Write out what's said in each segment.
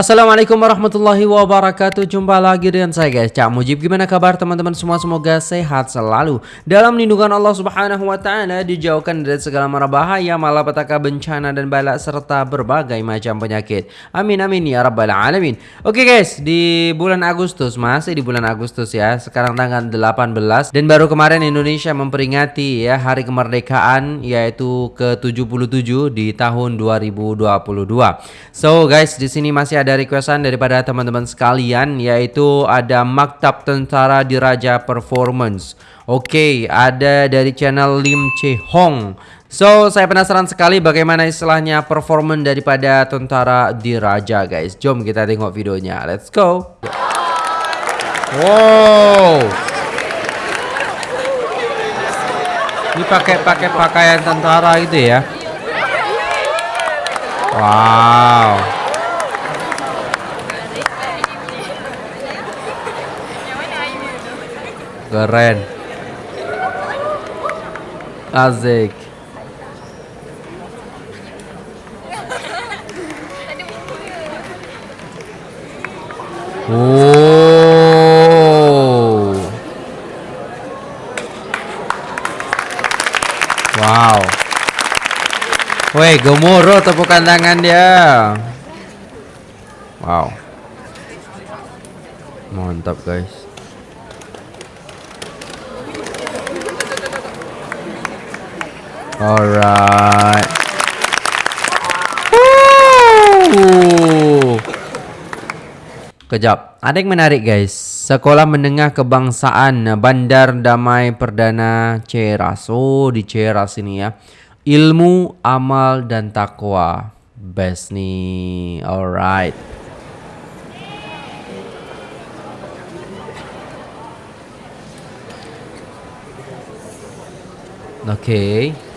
Assalamualaikum warahmatullahi wabarakatuh. Jumpa lagi dengan saya guys. Cak Mujib Gimana kabar teman-teman semua? Semoga sehat selalu. Dalam lindungan Allah subhanahu wa ta'ala Dijauhkan dari segala mara bahaya Malapetaka bencana dan balak Serta berbagai macam penyakit. Amin amin ya rabbal alamin. Oke guys Di bulan Agustus Masih di bulan Agustus ya. Sekarang tanggal 18 Dan baru kemarin Indonesia memperingati ya Hari kemerdekaan Yaitu ke 77 Di tahun 2022 So guys di sini masih ada requestan daripada teman-teman sekalian yaitu ada Maktab Tentara Diraja Performance. Oke, okay, ada dari channel Lim Che Hong. So, saya penasaran sekali bagaimana istilahnya performance daripada Tentara Diraja, guys. Jom kita tengok videonya. Let's go. Wow. Ini pakai pakai pakaian tentara gitu ya. Wow. Keren. Asik. Oh. Wow. Woi, gemuruh tepukan tangan dia. Wow. Mantap, guys. Alright. Kejap. Ada yang menarik guys. Sekolah Menengah Kebangsaan Bandar Damai Perdana Ceras. Oh, di Ceras ini ya. Ilmu, amal dan takwa. Best nih. Alright. Okay.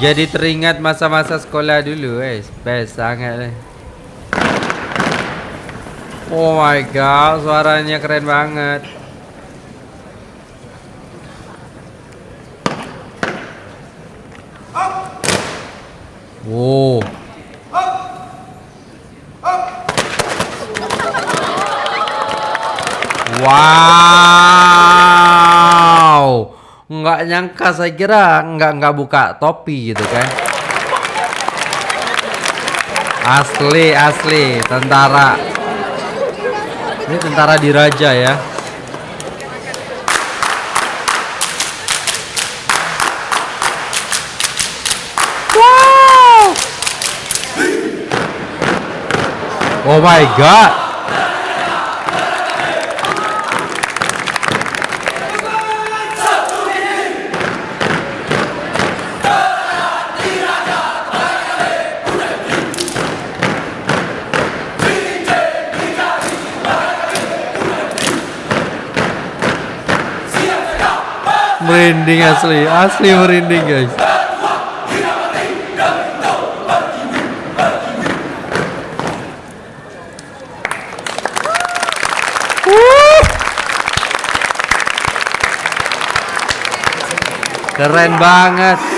Jadi teringat masa-masa sekolah dulu guys Best sangat Oh my god Suaranya keren banget. Wow. Wow nggak nyangka saya kira nggak nggak buka topi gitu kan. Asli asli tentara. Ini tentara diraja ya. Wow! Oh my god merinding asli asli merinding guys. Keren banget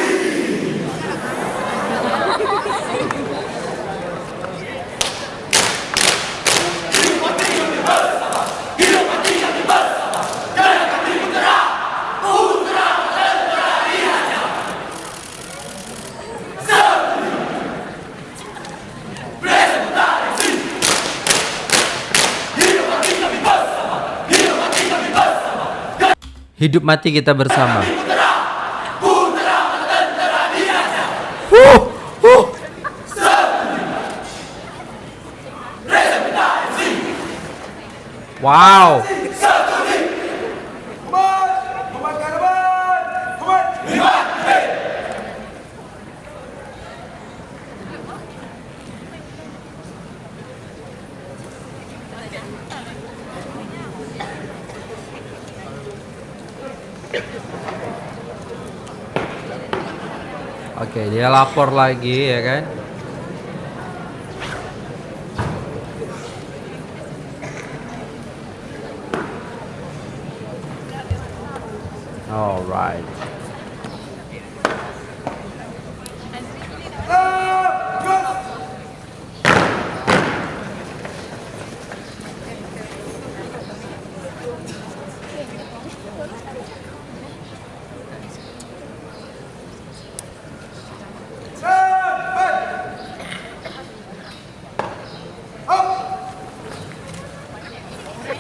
Hidup mati kita bersama. Wow. Oke, dia lapor lagi ya kan? Alright.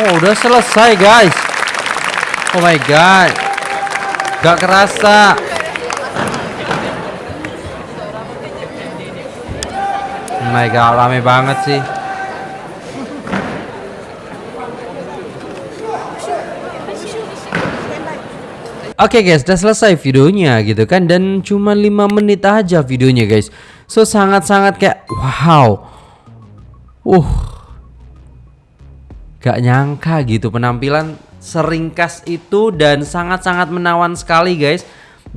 Oh, udah selesai, guys. Oh my god. Gak kerasa. Oh my god, rame banget sih. Oke okay guys, udah selesai videonya gitu kan dan cuma 5 menit aja videonya guys. So sangat-sangat kayak wow. Uh. Gak nyangka gitu penampilan seringkas itu dan sangat-sangat menawan sekali guys.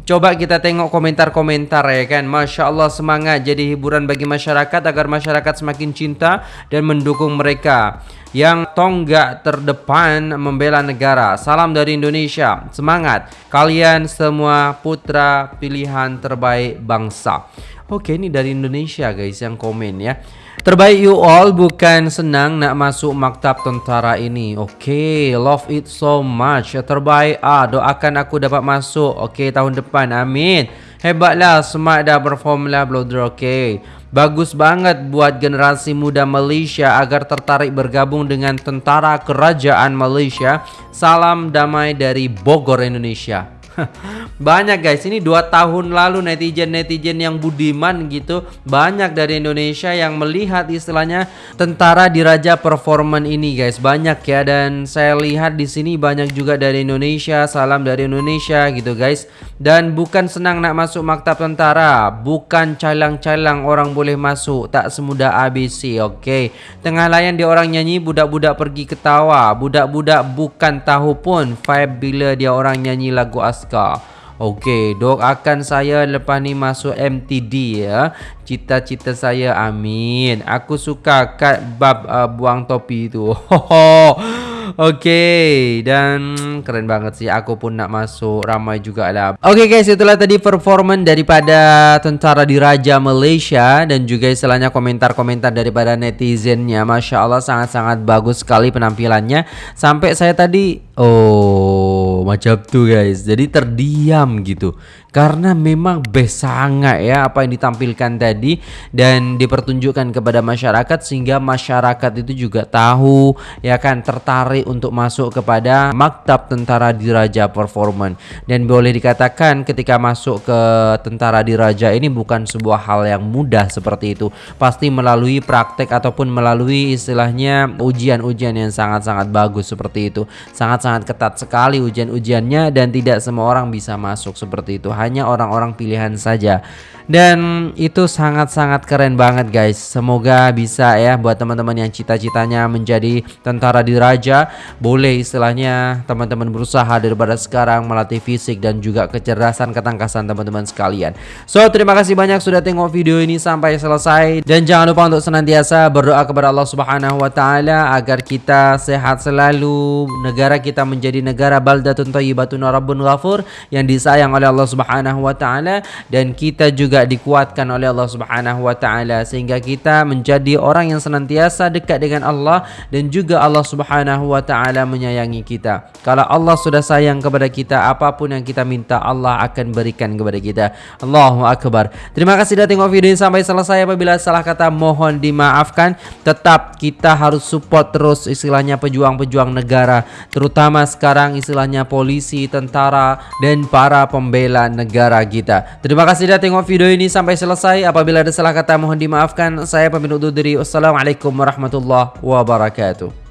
Coba kita tengok komentar-komentar ya kan. Masya Allah semangat jadi hiburan bagi masyarakat Agar masyarakat semakin cinta dan mendukung mereka. Yang tonggak terdepan membela negara. Salam dari Indonesia. Semangat. Kalian semua putra pilihan terbaik bangsa. Oke ini dari Indonesia guys yang komen ya Terbaik you all bukan senang nak masuk maktab tentara ini. Oke okay, love it so much. Terbaik ah doakan aku dapat masuk. Oke okay, tahun depan. Amin. Hebatlah smart dah perform lah Bloodr oke. Okay. Bagus banget buat generasi muda Malaysia agar tertarik bergabung dengan tentara kerajaan Malaysia. Salam damai dari Bogor Indonesia banyak guys. Ini dua tahun lalu netizen-netizen yang budiman gitu. Banyak dari Indonesia yang melihat istilahnya tentara diraja performan ini guys. Banyak ya. Dan saya lihat di sini banyak juga dari Indonesia. Salam dari Indonesia gitu guys. Dan bukan senang nak masuk maktab tentara. Bukan calang-calang orang boleh masuk. Tak semudah ABC oke okay. tengah layan dia orang nyanyi budak-budak pergi ketawa. Budak-budak bukan tahu pun vibe bila dia orang nyanyi lagu as Alaska. Okey, doakan saya lepas ni masuk MTD ya. Cita-cita saya amin. Aku suka kat bab uh, buang topi tu. Okey dan keren banget sih aku pun nak masuk ramai juga lah. Okey guys itulah tadi performan daripada tentara diraja Malaysia dan juga istilahnya komentar-komentar daripada netizennya. Masya Allah sangat-sangat bagus sekali penampilannya. Sampai saya tadi oh macam tu guys. Jadi terdiam gitu karena memang best sangat ya apa yang ditampilkan tadi dan dipertunjukkan kepada masyarakat sehingga masyarakat itu juga tahu ya kan tertarik untuk masuk kepada maktab tentara diraja performan. Dan boleh dikatakan ketika masuk ke tentara diraja ini bukan sebuah hal yang mudah seperti itu. Pasti melalui praktek ataupun melalui istilahnya ujian-ujian yang sangat-sangat bagus seperti itu. Sangat-sangat ketat sekali ujian-ujiannya dan tidak semua orang bisa masuk seperti itu hanya orang-orang pilihan saja. Dan itu sangat-sangat keren banget guys. Semoga bisa ya buat teman-teman yang cita-citanya menjadi tentara diraja boleh istilahnya teman-teman berusaha daripada sekarang melatih fisik dan juga kecerdasan ketangkasan teman-teman sekalian. So terima kasih banyak sudah tengok video ini sampai selesai. Dan jangan lupa untuk senantiasa berdoa kepada Allah subhanahu wa ta'ala agar kita sehat selalu negara kita menjadi negara baldatun tayyibatun rabbun ghafur yang disayang oleh Allah subhanahu wa ta'ala dan kita juga dikuatkan oleh Allah Subhanahu wa taala sehingga kita menjadi orang yang senantiasa dekat dengan Allah dan juga Allah Subhanahu wa taala menyayangi kita. Kalau Allah sudah sayang kepada kita, apa pun yang kita minta Allah akan berikan kepada kita. Allahu akbar. Terima kasih sudah tengok video ini sampai selesai. Apabila salah kata mohon dimaafkan. Tetap kita harus support terus istilahnya pejuang-pejuang negara, terutama sekarang istilahnya polisi, tentara dan para pembela negara kita. Terima kasih sudah tengok video video ini sampai selesai. Apabila ada salah kata mohon dimaafkan. Saya pamit undur diri. Wassalamualaikum warahmatullahi wabarakatuh.